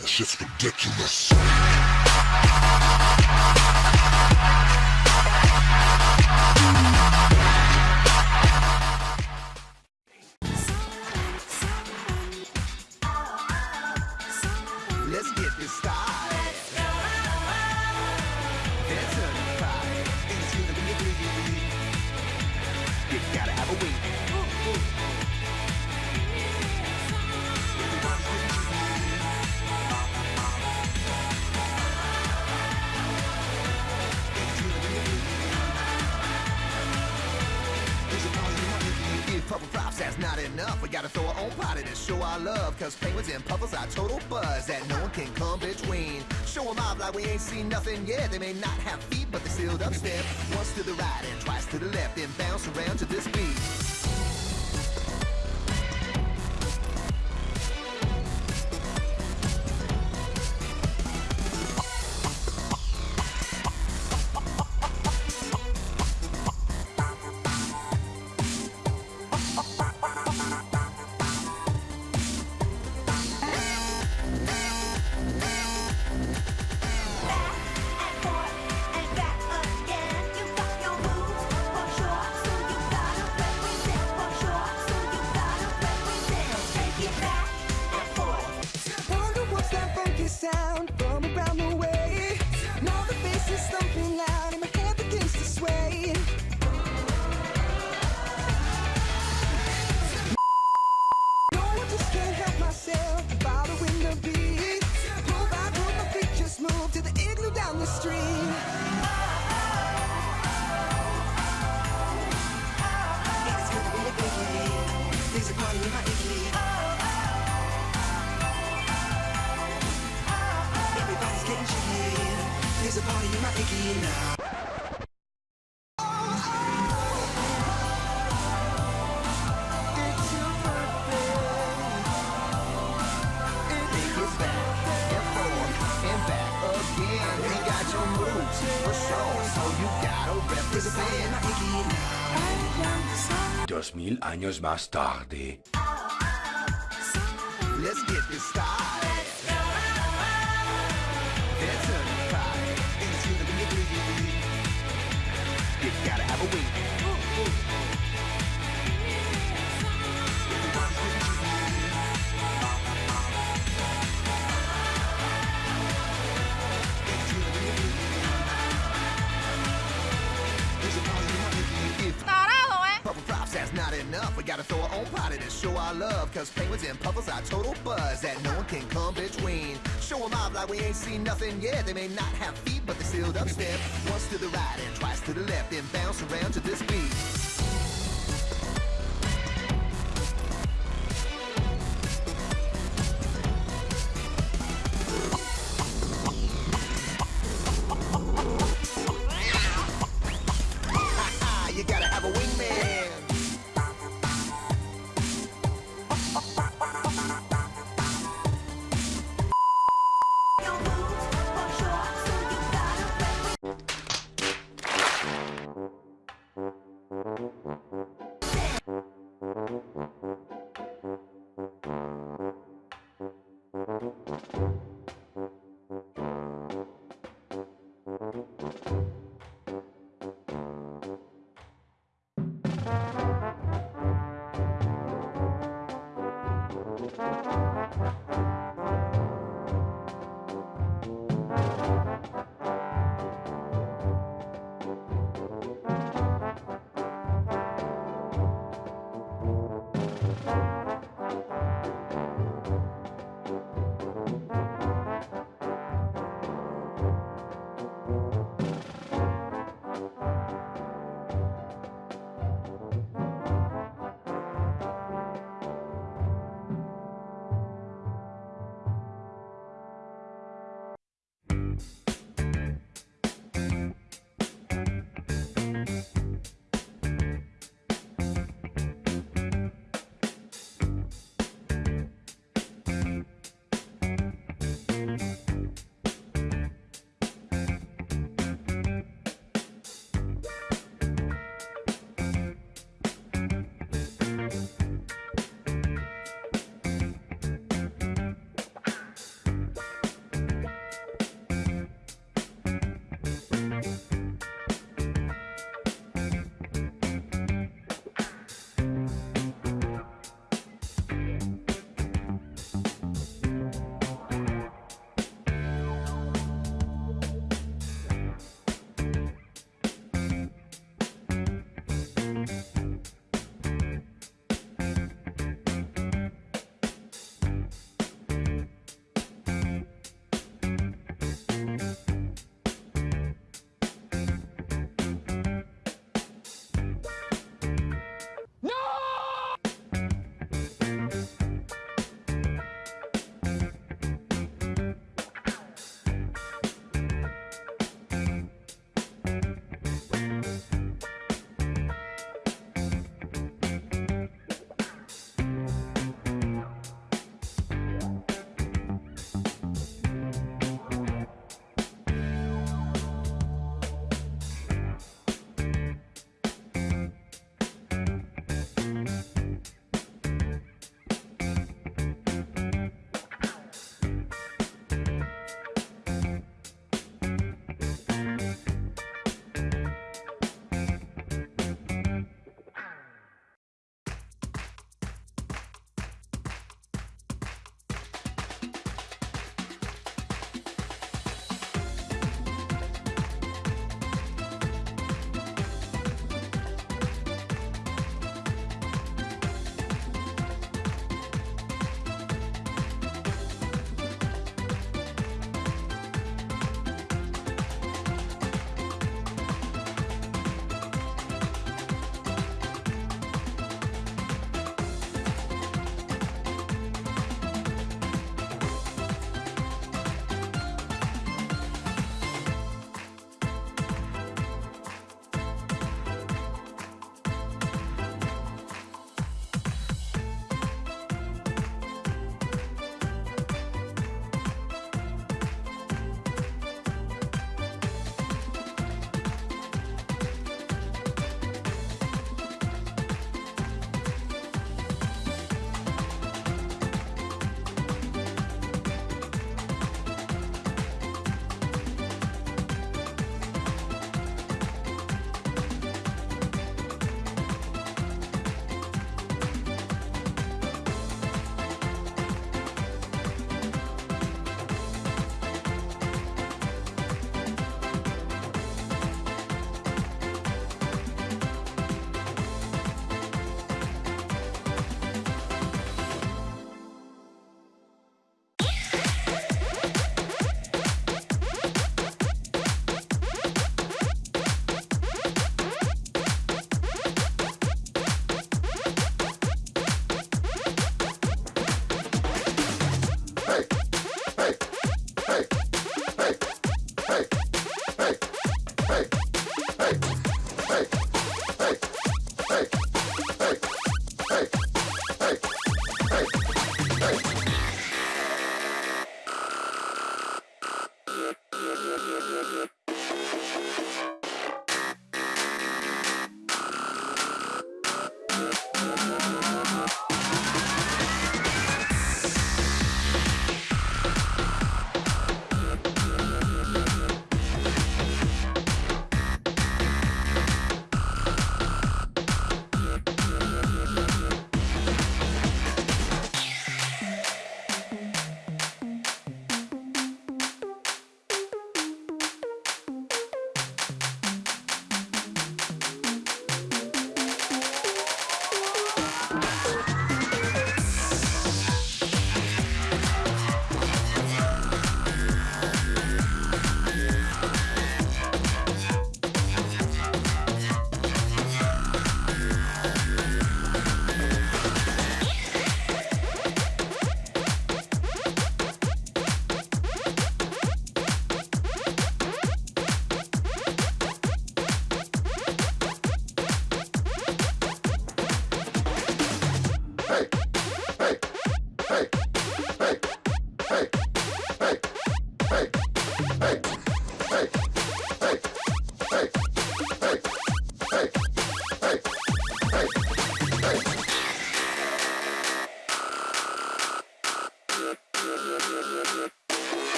That shit's ridiculous. Purple Props, that's not enough. We gotta throw our own pot party to show our love. Cause penguins and puffles are total buzz that no one can come between. Show Show 'em off like we ain't seen nothing yet. They may not have feet, but they still dubstep. Once to the right and twice to the left, then bounce around to this beat. Biggie. There's a party in my igloo. Everybody's getting jiggy. There's a party in my icky now. Dos mil años más tarde. Let's get this started. Enough. We gotta throw our own party to show our love. Cause penguins and puffles are total buzz that no one can come between. Show Show 'em off like we ain't seen nothing yet. They may not have feet, but they still dubstep. Once to the right and twice to the left, then bounce around to this beat.